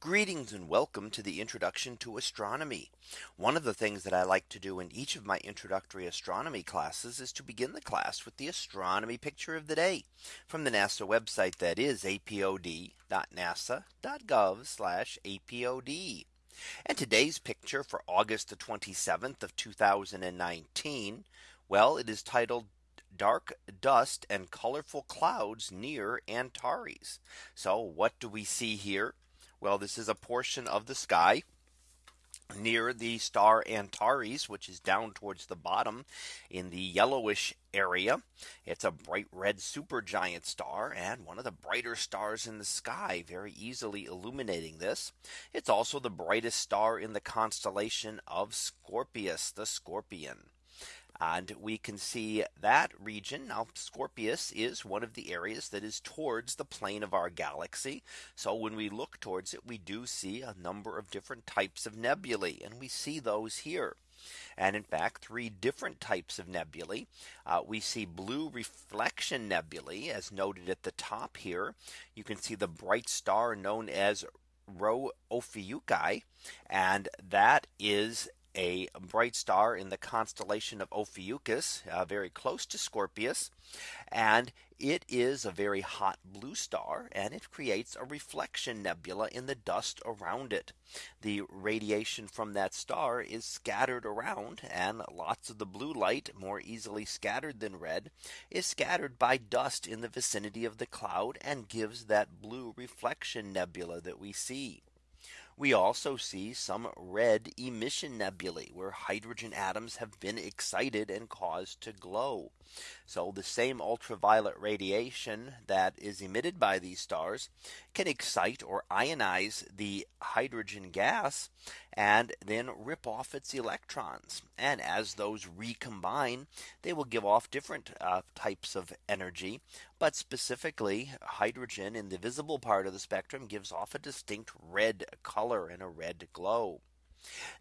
Greetings and welcome to the introduction to astronomy. One of the things that I like to do in each of my introductory astronomy classes is to begin the class with the astronomy picture of the day from the NASA website that is apod.nasa.gov apod. And today's picture for August the 27th of 2019. Well, it is titled dark dust and colorful clouds near Antares. So what do we see here? Well, this is a portion of the sky near the star Antares, which is down towards the bottom in the yellowish area. It's a bright red supergiant star and one of the brighter stars in the sky, very easily illuminating this. It's also the brightest star in the constellation of Scorpius, the scorpion. And we can see that region now Scorpius is one of the areas that is towards the plane of our galaxy. So when we look towards it, we do see a number of different types of nebulae and we see those here. And in fact, three different types of nebulae. Uh, we see blue reflection nebulae as noted at the top here. You can see the bright star known as Rho Ophiuchi. And that is a bright star in the constellation of Ophiuchus, uh, very close to Scorpius. And it is a very hot blue star and it creates a reflection nebula in the dust around it. The radiation from that star is scattered around and lots of the blue light more easily scattered than red is scattered by dust in the vicinity of the cloud and gives that blue reflection nebula that we see. We also see some red emission nebulae where hydrogen atoms have been excited and caused to glow. So the same ultraviolet radiation that is emitted by these stars can excite or ionize the hydrogen gas and then rip off its electrons. And as those recombine, they will give off different uh, types of energy. But specifically, hydrogen in the visible part of the spectrum gives off a distinct red color and a red glow.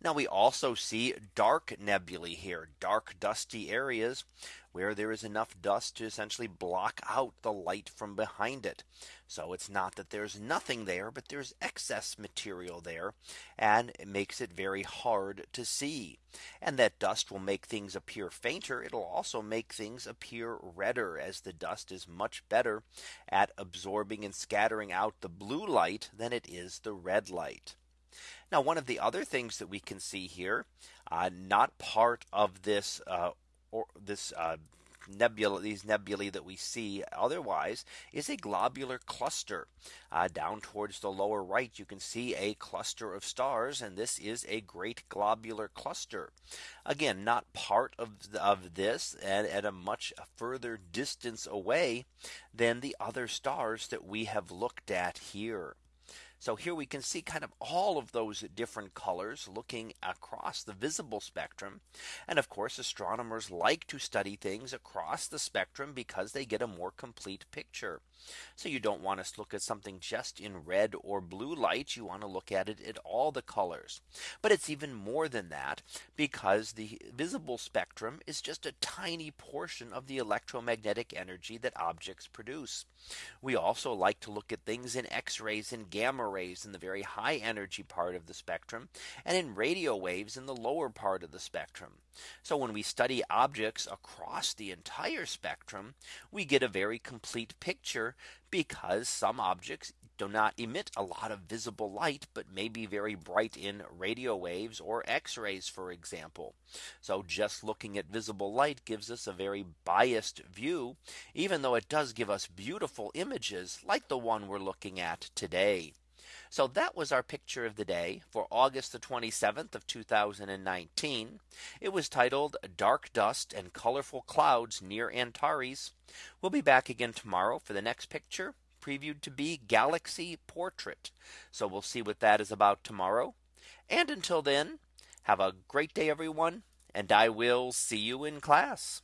Now we also see dark nebulae here, dark dusty areas where there is enough dust to essentially block out the light from behind it. So it's not that there's nothing there, but there's excess material there and it makes it very hard to see. And that dust will make things appear fainter. It'll also make things appear redder as the dust is much better at absorbing and scattering out the blue light than it is the red light. Now one of the other things that we can see here, uh, not part of this uh, or this uh, nebula these nebulae that we see otherwise is a globular cluster. Uh, down towards the lower right you can see a cluster of stars and this is a great globular cluster. Again not part of, of this and at a much further distance away than the other stars that we have looked at here so here we can see kind of all of those different colors looking across the visible spectrum. And of course, astronomers like to study things across the spectrum because they get a more complete picture. So you don't want to look at something just in red or blue light. You want to look at it at all the colors. But it's even more than that because the visible spectrum is just a tiny portion of the electromagnetic energy that objects produce. We also like to look at things in x-rays and gamma rays in the very high energy part of the spectrum and in radio waves in the lower part of the spectrum. So when we study objects across the entire spectrum, we get a very complete picture because some objects do not emit a lot of visible light, but may be very bright in radio waves or x-rays, for example. So just looking at visible light gives us a very biased view, even though it does give us beautiful images like the one we're looking at today. So that was our picture of the day for August the 27th of 2019. It was titled Dark Dust and Colorful Clouds near Antares. We'll be back again tomorrow for the next picture previewed to be Galaxy Portrait. So we'll see what that is about tomorrow. And until then, have a great day, everyone, and I will see you in class.